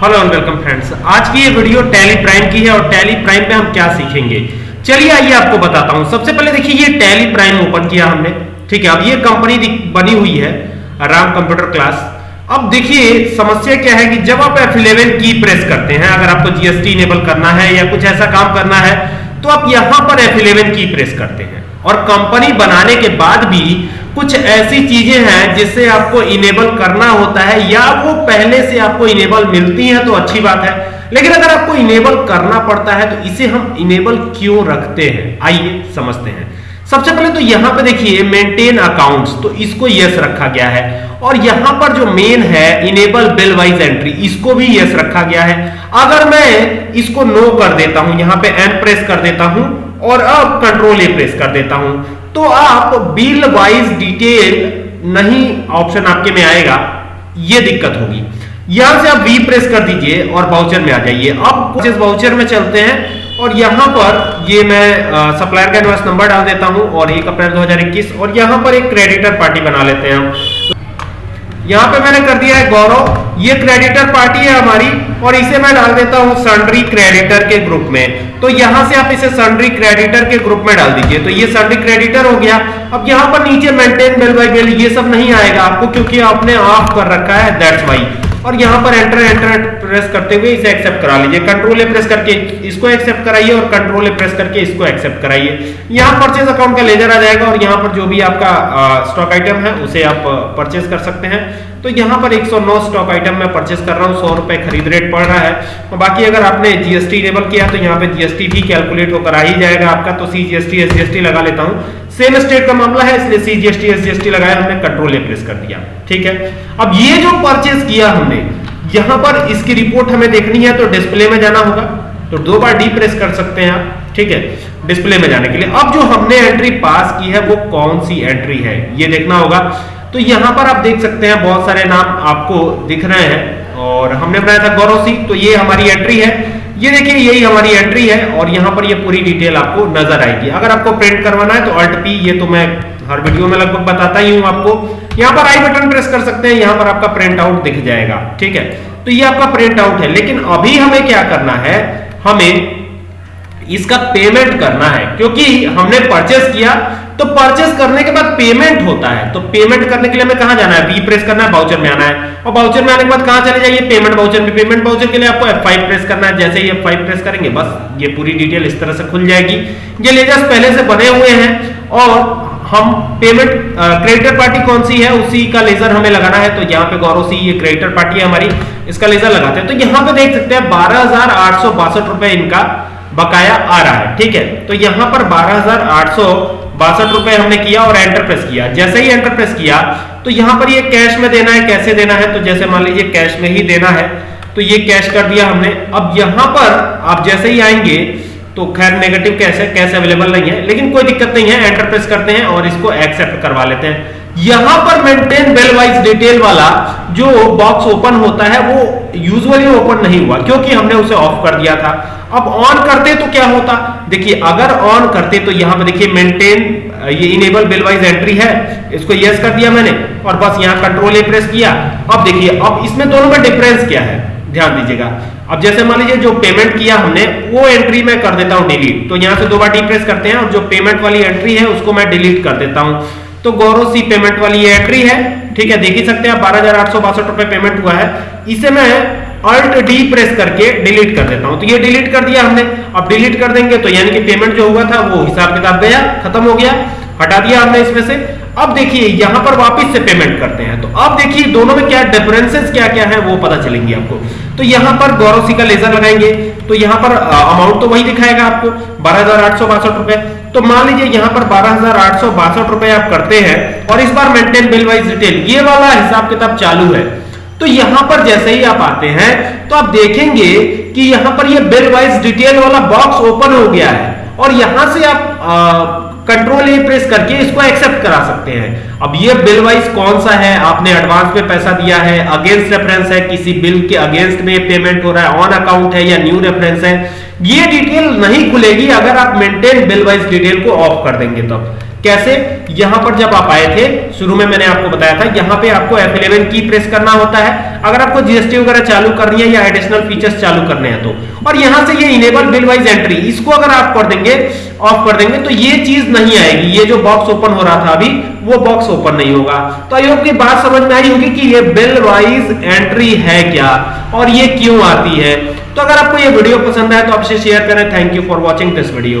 Hello and welcome friends आज की ये वीडियो टैली प्राइम की है और टैली प्राइम पे हम क्या सीखेंगे? चलिए आइए आपको बताता हूँ। सबसे पहले देखिए, ये टैली प्राइम ओपन किया हमने। ठीक है, अब ये कंपनी बनी हुई है राम कंप्यूटर क्लास अब देखिए, समस्या क्या है कि जब आप F11 की प्रेस करते हैं, अगर आपको जीएसटी इनेबल करना है या कुछ ऐसा काम करना है तो आप यहाँ पर F11 की प्रेस करते हैं। और कंपनी बनाने के बाद भी कुछ ऐसी चीज़ें हैं जिससे आपको इनेबल करना होता है, या वो पहले से आपको इनेबल मिलती हैं तो अच्छी बात है। लेकिन अगर आपको इनेबल करना पड़ता है तो इसे हम इनेबल क्यों रखते हैं? आइए समझते हैं। सबसे पहले तो यहाँ पे देखिए मेंटेन अकाउंट्स तो इसको यस रखा गया है। और यहाँ पर जो मेन है इनेबल बिल वाइज एंट्री इसको भी यस रखा गया है। अगर मैं इसको नो कर देता हूँ, यहाँ पे एन प्रेस कर देता हूँ, और अब कंट्रोल ए प्रेस कर देता हूँ तो आप बिल वाइज डिटेल नहीं ऑप्शन आपके में आएगा। यह दिक्कत होगी। यहाँ से आप वी प्रेस कर दीजिए और बाउचर में आ जाइए। अब जिस बाउचर में चलते हैं और यहाँ पर ये मैं सप्लायर का एडवांस नंबर डाल देता हूँ और एक अप्रैल 2021 और यहाँ पर एक क्रेडिटर पार्टी बना लेते हैं हम। यहाँ पे मैंने कर दिया है गौरव, ये क्रेडिटर पार्टी है हमारी, और इसे मैं डाल देता हूँ सन्ड्री क्रेडिटर के ग्रुप में। तो यहाँ से आप इसे सन्ड्री क्रेडिटर के ग्रुप में डाल दीजिए। तो ये सन्ड्री क्रेडिटर हो गया। अब यहाँ पर नीचे मेंटेन बिल बाई बिल ये सब नहीं आएगा आपको, क्योंकि आपने ऑफ़ कर रखा है दैट्स वाई और यहाँ पर एंटर एंटर प्रेस करते हुए इसे एक्सेप्ट करा लीजिए। कंट्रोल ए प्रेस करके इसको एक्सेप्ट कराइए और कंट्रोल ए प्रेस करके इसको एक्सेप्ट कराइए। यहाँ परचेज अकाउंट का लेजर आ जाएगा और यहाँ पर जो भी आपका स्टॉक आइटम है, उसे आप परचेज कर सकते हैं। तो यहाँ पर 109 स्टॉक आइटम मैं परचेस कर रहा हूँ, सौ रुपए खरीद रेट पड़ रहा है। और बाकी अगर आपने जीएसटी इनेबल किया तो यहाँ पे जीएसटी भी कैलकुलेट होकर आ ही जाएगा आपका। तो सी जीएसटी एस जीएसटी लगा लेता हूँ। सेम स्टेट का मामला है, इसलिए सी जीएसटी एस जीएसटी लगाया, हमने कंट्रोल ए प्रेस कर दिया। ठीक है? अब ये जो परचेस किया हमने, यहाँ पर इसकी रिपोर्ट हमें देखनी है तो डिस्प्ले में जाना होगा। तो दो बार डी प्रेस कर सकते हैं आप, ठीक है? डिस्प्ले में जाने के लिए। अब जो हमने एंट्री पास की है, वो कौन सी एंट्री है? ये देखना होगा। तो यहाँ पर आप देख सकते हैं, बहुत सारे नाम आपको दिख रहे हैं, और हमने बनाया था गौरव सिंह तो ये हमारी एंट्री है। ये देखिए, यही हमारी एंट्री है और यहाँ पर ये पूरी डिटेल आपको नज़र आएगी। अगर आपको प्रिंट करवाना है तो अल्ट पी ये तो मैं हर वीडियो में लगभग बताता ही हूँ आपको। यहाँ पर आई बटन प्रेस कर सकते हैं, यहाँ पर आपका प्रिंट आउट दिख जाएगा, ठीक है? तो ये आपका प्रिंट आउट है, लेकिन अभी हमें क्या करना है? हमें इसका पेमेंट करना है, क्योंकि हमने परचेस किया तो परचेस करने के बाद पेमेंट होता है। तो पेमेंट करने के लिए हमें कहाँ जाना है? वी प्रेस करना है बाउचर में आना है। और बाउचर में आने के बाद कहाँ चले जाइए? पेमेंट बाउचर में। पेमेंट बाउचर के लिए आपको F5 प्रेस करना है। जैसे ही F5 प्रेस करेंगे, बस ये पूरी डिटेल इस तरह से खुल जाएगी। ये लेजर्स पहले से बने हुए हैं और हम पेमेंट क्रेडिटर पार्टी कौन सी है? उसी का लेजर हमें लगाना है। तो यहाँ पे गौरव सी, ये क्रेडिटर पार्टी है हमारी। इसका लेजर लगाते हैं। तो यहाँ पे देख सकते हैं, बारह हज़ार आठ सौ बासठ रुपए इनका बकाया आ रहा है। ठीक है? तो यहाँ पर बारह हज़ार आठ सौ बासठ रुपए हमने किया और एंटर प्रेस किया। जैसे ही एंटर प्रेस किया तो यहाँ पर ये कैश में देना है, कैसे देना है? तो जैसे मान लीजिए कैश में ही देना है तो ये कैश कर दिया हमने। अब यहाँ पर आप जैसे ही आएँगे तो खैर नेगेटिव कैश है कैश अवेलेबल नहीं है, लेकिन कोई दिक्कत नहीं है एंटर प्रेस करते हैं और इसको एक्सेप्ट करवा लेते हैं। यहाँ पर मेंटेन बेल वाइज डिटेल वाला जो बॉक्स ओपन होता है, वो यूजुअली ओपन नहीं हुआ, क्योंकि हमने उसे ऑफ़ कर दिया था। अब ऑन करते तो क्या होता? देखिए, अगर ऑन करते तो यहाँ पे देखिए मेंटेन ये इनेबल बिल वाइज एंट्री है। इसको यस कर दिया मैंने और बस यहाँ कंट्रोल ए प्रेस किया। अब देखिए, अब इसमें दोनों में डिफरेंस क्या है? ध्यान दीजिएगा। अब जैसे मान लीजिए, जो पेमेंट किया हमने, वो एंट्री मैं कर देता हूँ डिलीट तो यहाँ से दो बार डिप्रेस करते हैं और जो पेमेंट वाली एंट्री है, उसको मैं डिलीट कर देता हूँ। तो गौरव सी पेमेंट वाली एंट्री है। ठीक है, देख ही सकते हैं बारह हज़ार आठ सौ बासठ रुपए पेमेंट हुआ है। इसे मैं अल्ट डी प्रेस करके डिलीट कर देता हूँ। तो ये डिलीट कर दिया हमने। अब डिलीट कर देंगे तो यानी कि पेमेंट जो हुआ था, वो हिसाब किताब गया, खत्म हो गया, हटा दिया हमने इसमें से। अब देखिए, यहाँ पर वापस से पेमेंट करते हैं। तो अब देखिए, दोनों में क्या डिफरेंसेस क्या क्या है, वो पता चलेंगे आपको। तो यहाँ पर गौरव सी का लेजर लगाएँगे। तो यहाँ पर अमाउंट तो वही दिखाएगा आपको, बारह रुपए। तो मान लीजिए, यहाँ पर बारह रुपए आप करते हैं, और इस बार मेंटेन बिल वाइज डिटेल ये वाला हिसाब किताब चालू है। तो यहाँ पर जैसे ही आप आते हैं तो आप देखेंगे कि यहाँ पर ये बिल वाइज डिटेल वाला बॉक्स ओपन हो गया है और यहाँ से आप कंट्रोल ए प्रेस करके इसको एक्सेप्ट करा सकते हैं अब ये बिल वाइज कौन सा है आपने एडवांस में पैसा दिया है अगेंस्ट रेफरेंस है, किसी बिल के अगेंस्ट में पेमेंट हो रहा है ऑन अकाउंट है या न्यू रेफरेंस है, ये डिटेल नहीं खुलेगी अगर आप मेंटेन बिल वाइज डिटेल को ऑफ़ कर देंगे तब तो। कैसे? यहाँ पर जब आप आए थे, शुरू में मैंने आपको बताया था, यहाँ पे आपको F11 की प्रेस करना होता है। अगर आपको जीएसटी वगैरह चालू करनी है या एडिशनल फीचर्स चालू करने हैं तो। और यहाँ से ये इनेबल बिल वाइज एंट्री इसको अगर आप कर देंगे ऑफ़ कर देंगे तो ये चीज़ नहीं आएगी। ये जो बॉक्स ओपन हो रहा था अभी, वो बॉक्स ओपन नहीं होगा। तो आई होप की बात समझ में आई होगी कि ये बिल वाइज एंट्री है क्या, और ये क्यों आती है। तो अगर आपको ये वीडियो पसंद आए तो आपसे शेयर करें। Thank you for watching this video